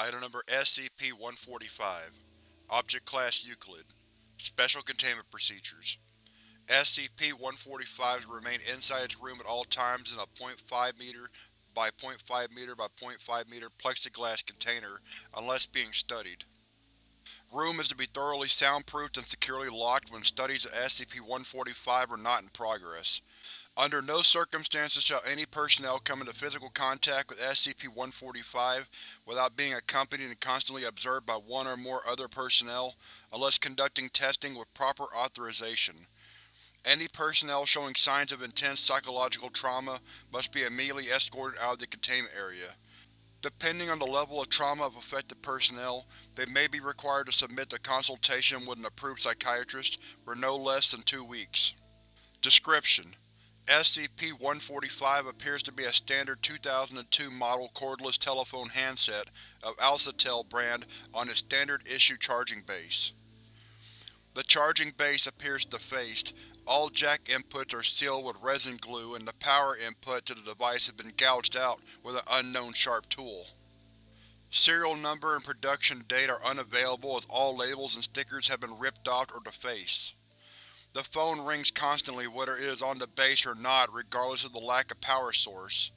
Item Number SCP-145 Object Class Euclid Special Containment Procedures SCP-145 is to remain inside its room at all times in a 0.5 m by 0.5 m by 0.5 m plexiglass container unless being studied. Room is to be thoroughly soundproofed and securely locked when studies of SCP-145 are not in progress. Under no circumstances shall any personnel come into physical contact with SCP-145 without being accompanied and constantly observed by one or more other personnel, unless conducting testing with proper authorization. Any personnel showing signs of intense psychological trauma must be immediately escorted out of the containment area. Depending on the level of trauma of affected personnel, they may be required to submit to consultation with an approved psychiatrist for no less than two weeks. Description: SCP-145 appears to be a standard 2002 model cordless telephone handset of Alcatel brand on its standard issue charging base. The charging base appears defaced, all jack inputs are sealed with resin glue and the power input to the device has been gouged out with an unknown sharp tool. Serial number and production date are unavailable as all labels and stickers have been ripped off or defaced. The phone rings constantly whether it is on the base or not regardless of the lack of power source.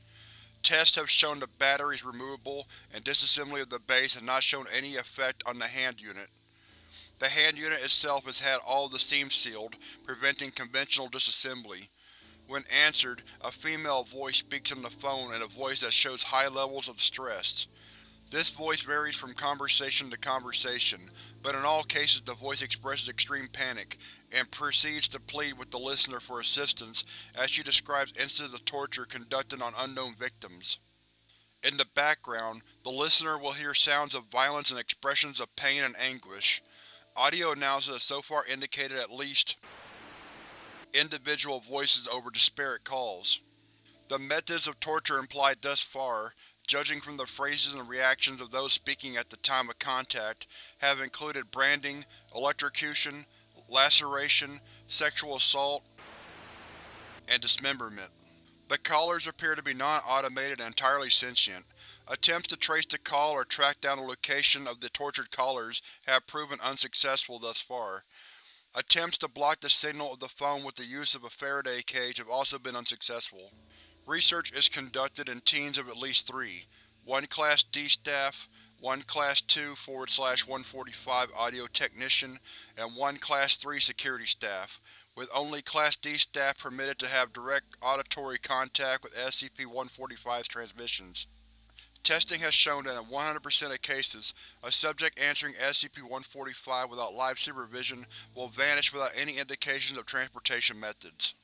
Tests have shown the battery is removable and disassembly of the base has not shown any effect on the hand unit. The hand unit itself has had all the seams sealed, preventing conventional disassembly. When answered, a female voice speaks on the phone in a voice that shows high levels of stress. This voice varies from conversation to conversation, but in all cases the voice expresses extreme panic, and proceeds to plead with the listener for assistance as she describes instances of torture conducted on unknown victims. In the background, the listener will hear sounds of violence and expressions of pain and anguish. Audio analysis has so far indicated at least individual voices over disparate calls. The methods of torture implied thus far judging from the phrases and reactions of those speaking at the time of contact, have included branding, electrocution, laceration, sexual assault, and dismemberment. The callers appear to be non-automated and entirely sentient. Attempts to trace the call or track down the location of the tortured callers have proven unsuccessful thus far. Attempts to block the signal of the phone with the use of a Faraday cage have also been unsuccessful. Research is conducted in teams of at least three, one Class D staff, one Class 2 145 audio technician, and one Class 3 security staff, with only Class D staff permitted to have direct auditory contact with SCP-145's transmissions. Testing has shown that in 100% of cases, a subject answering SCP-145 without live supervision will vanish without any indications of transportation methods.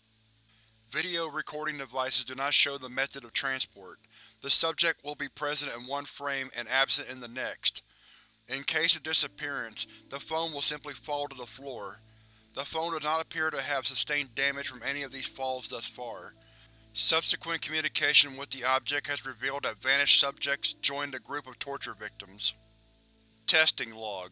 Video recording devices do not show the method of transport. The subject will be present in one frame and absent in the next. In case of disappearance, the phone will simply fall to the floor. The phone does not appear to have sustained damage from any of these falls thus far. Subsequent communication with the object has revealed that vanished subjects joined a group of torture victims. Testing Log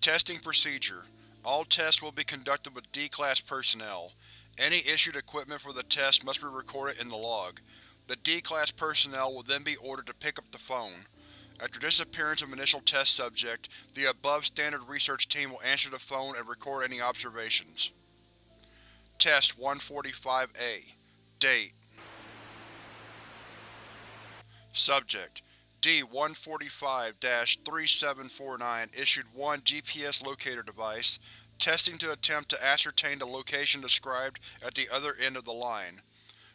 Testing Procedure All tests will be conducted with D-Class personnel. Any issued equipment for the test must be recorded in the log. The D-Class personnel will then be ordered to pick up the phone. After disappearance of initial test subject, the above standard research team will answer the phone and record any observations. Test 145-A Date Subject D-145-3749 issued one GPS locator device, testing to attempt to ascertain the location described at the other end of the line.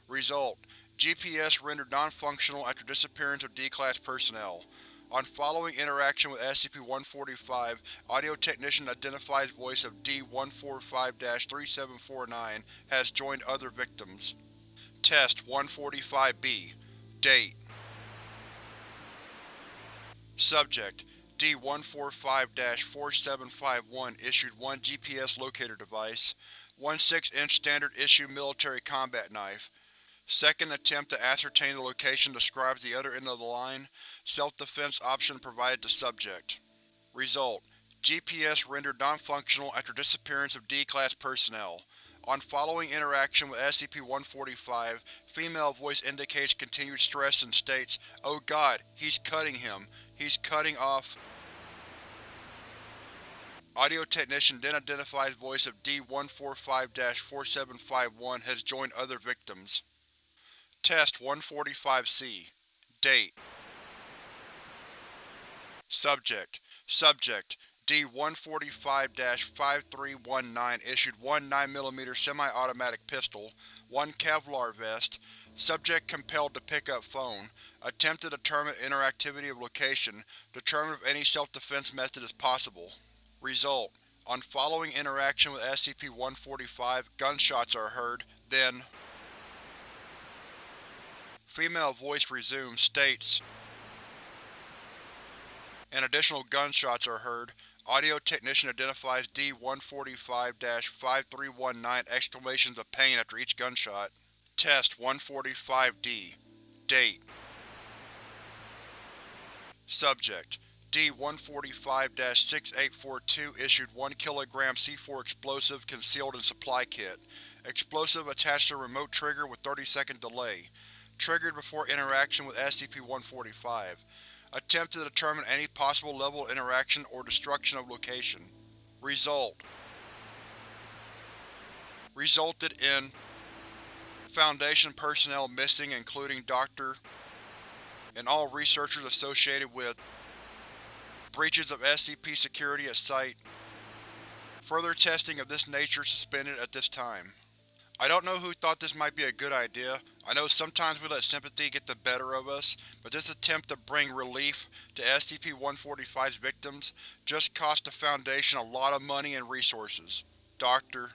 Result: GPS rendered non-functional after disappearance of D-Class personnel. On following interaction with SCP-145, audio technician identifies voice of D-145-3749 has joined other victims. Test 145-B Date Subject D-145-4751 issued one GPS locator device, one 6-inch standard issue military combat knife. Second attempt to ascertain the location describes the other end of the line. Self-defense option provided to subject. Result: GPS rendered non-functional after disappearance of D-Class personnel. On following interaction with SCP-145, female voice indicates continued stress and states, Oh god, he's cutting him. He's cutting off… Audio technician then identifies voice of D-145-4751 has joined other victims. Test 145-C Date. Subject. Subject D-145-5319 issued one 9mm semi-automatic pistol, one Kevlar vest, subject compelled to pick up phone, attempt to determine interactivity of location, determine if any self-defense method is possible. Result: On following interaction with SCP-145, gunshots are heard, then Female voice resumes, states, and additional gunshots are heard. Audio technician identifies D-145-5319 exclamations of pain after each gunshot. Test 145-D Date Subject D-145-6842 issued 1 kg C4 explosive concealed in supply kit. Explosive attached to remote trigger with 30 second delay. Triggered before interaction with SCP-145. Attempt to determine any possible level of interaction or destruction of location. Result Resulted in Foundation personnel missing including Dr. and all researchers associated with Breaches of SCP security at Site Further testing of this nature suspended at this time. I don't know who thought this might be a good idea. I know sometimes we let sympathy get the better of us, but this attempt to bring relief to SCP-145's victims just cost the Foundation a lot of money and resources. Dr.